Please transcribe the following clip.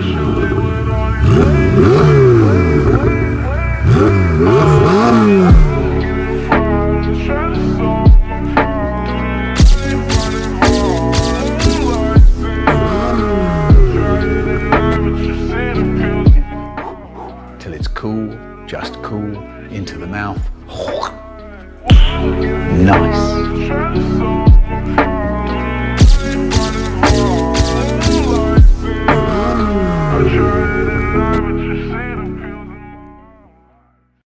Till it's cool, just cool, into the mouth. Nice. illusion.